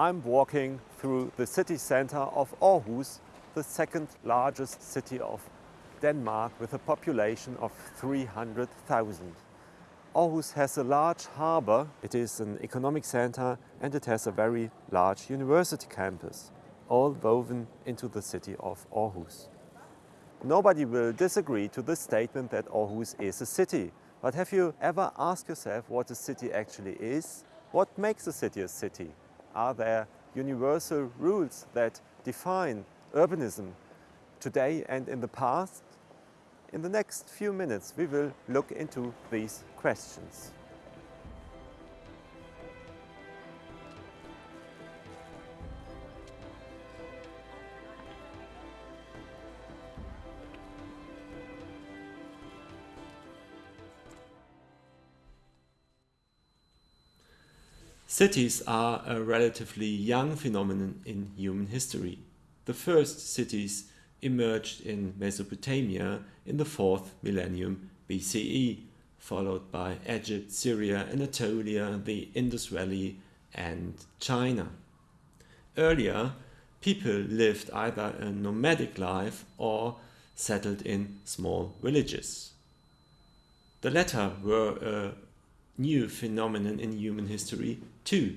I'm walking through the city center of Aarhus, the second largest city of Denmark with a population of 300,000. Aarhus has a large harbour, it is an economic center and it has a very large university campus, all woven into the city of Aarhus. Nobody will disagree to the statement that Aarhus is a city. But have you ever asked yourself what a city actually is? What makes a city a city? Are there universal rules that define urbanism today and in the past? In the next few minutes we will look into these questions. Cities are a relatively young phenomenon in human history. The first cities emerged in Mesopotamia in the 4th millennium BCE, followed by Egypt, Syria, Anatolia, the Indus Valley and China. Earlier, people lived either a nomadic life or settled in small villages. The latter were a new phenomenon in human history too.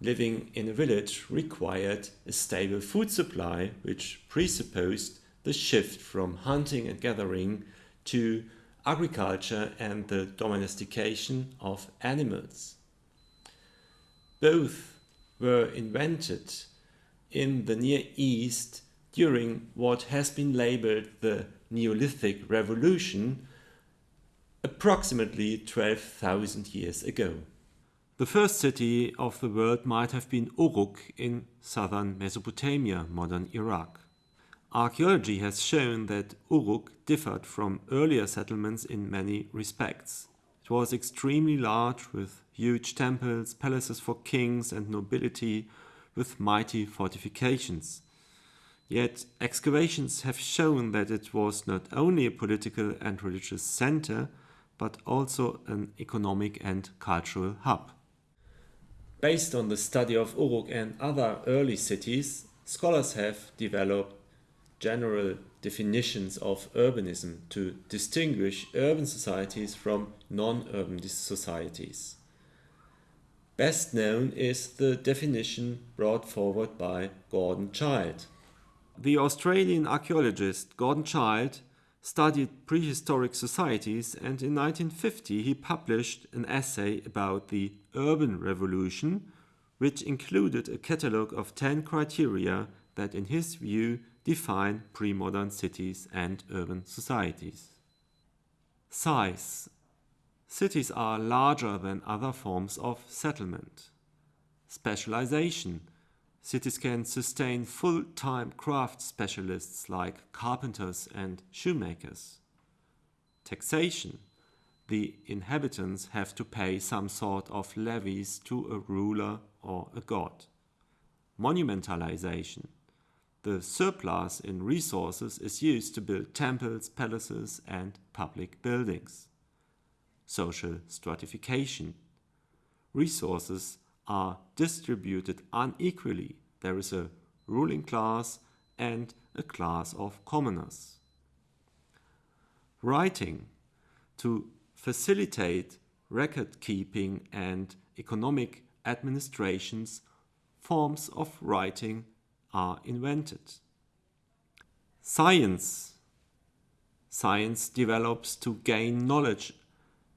Living in a village required a stable food supply which presupposed the shift from hunting and gathering to agriculture and the domestication of animals. Both were invented in the Near East during what has been labeled the Neolithic Revolution approximately 12,000 years ago. The first city of the world might have been Uruk in southern Mesopotamia, modern Iraq. Archaeology has shown that Uruk differed from earlier settlements in many respects. It was extremely large with huge temples, palaces for kings and nobility with mighty fortifications. Yet excavations have shown that it was not only a political and religious center, but also an economic and cultural hub. Based on the study of Uruk and other early cities, scholars have developed general definitions of urbanism to distinguish urban societies from non-urban societies. Best known is the definition brought forward by Gordon Childe. The Australian archaeologist Gordon Childe studied prehistoric societies and in 1950 he published an essay about the urban revolution which included a catalogue of 10 criteria that in his view define pre-modern cities and urban societies. Size. Cities are larger than other forms of settlement. Specialization. Cities can sustain full-time craft specialists like carpenters and shoemakers. Taxation. The inhabitants have to pay some sort of levies to a ruler or a god. Monumentalization. The surplus in resources is used to build temples, palaces and public buildings. Social stratification. Resources are distributed unequally. There is a ruling class and a class of commoners. Writing to facilitate record keeping and economic administrations, forms of writing are invented. Science. Science develops to gain knowledge,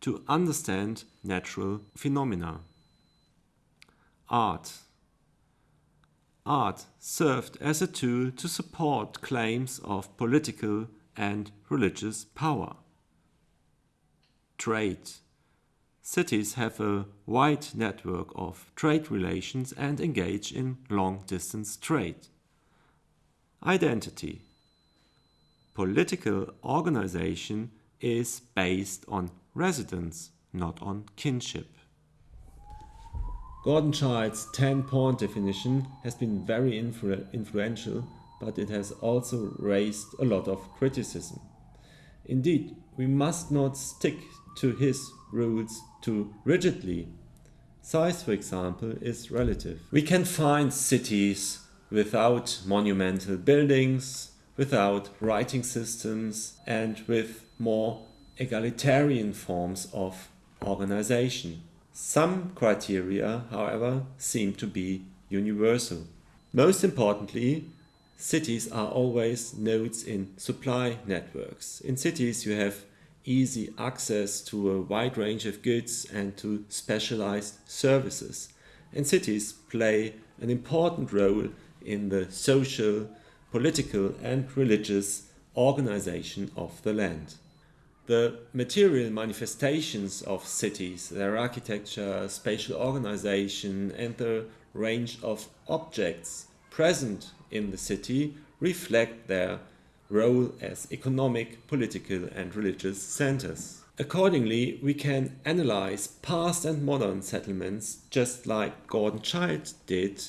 to understand natural phenomena art. Art served as a tool to support claims of political and religious power. Trade. Cities have a wide network of trade relations and engage in long-distance trade. Identity. Political organization is based on residence, not on kinship. Gordon Childe's 10-point definition has been very influ influential, but it has also raised a lot of criticism. Indeed, we must not stick to his rules too rigidly. Size, for example, is relative. We can find cities without monumental buildings, without writing systems, and with more egalitarian forms of organization. Some criteria, however, seem to be universal. Most importantly, cities are always nodes in supply networks. In cities you have easy access to a wide range of goods and to specialized services. And cities play an important role in the social, political and religious organization of the land. The material manifestations of cities, their architecture, spatial organization and the range of objects present in the city reflect their role as economic, political and religious centers. Accordingly, we can analyze past and modern settlements just like Gordon Childe did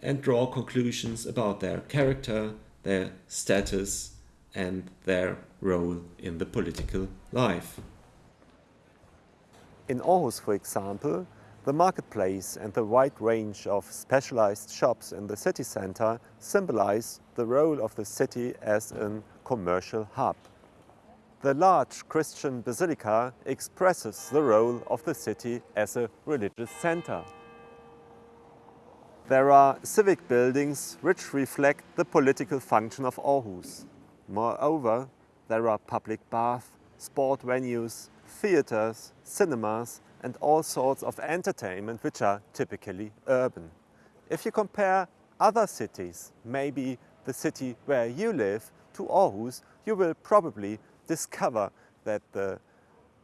and draw conclusions about their character, their status and their role in the political life. In Aarhus, for example, the marketplace and the wide range of specialized shops in the city center symbolize the role of the city as a commercial hub. The large Christian basilica expresses the role of the city as a religious center. There are civic buildings which reflect the political function of Aarhus. Moreover, there are public baths, sport venues, theaters, cinemas and all sorts of entertainment which are typically urban. If you compare other cities, maybe the city where you live, to Aarhus, you will probably discover that the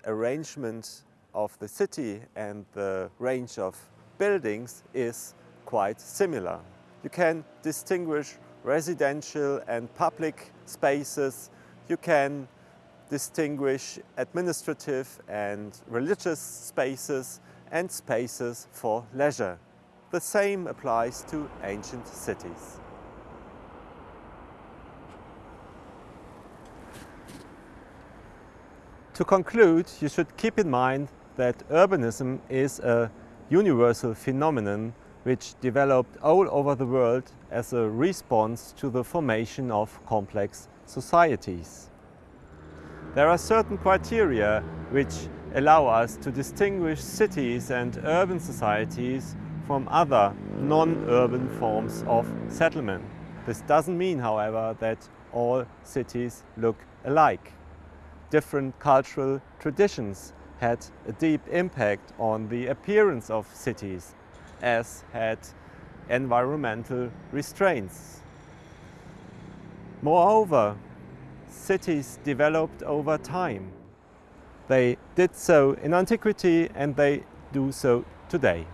arrangement of the city and the range of buildings is quite similar. You can distinguish residential and public spaces. You can distinguish administrative and religious spaces and spaces for leisure. The same applies to ancient cities. To conclude, you should keep in mind that urbanism is a universal phenomenon which developed all over the world as a response to the formation of complex societies. There are certain criteria which allow us to distinguish cities and urban societies from other non-urban forms of settlement. This doesn't mean, however, that all cities look alike. Different cultural traditions had a deep impact on the appearance of cities, as had environmental restraints. Moreover, cities developed over time. They did so in antiquity and they do so today.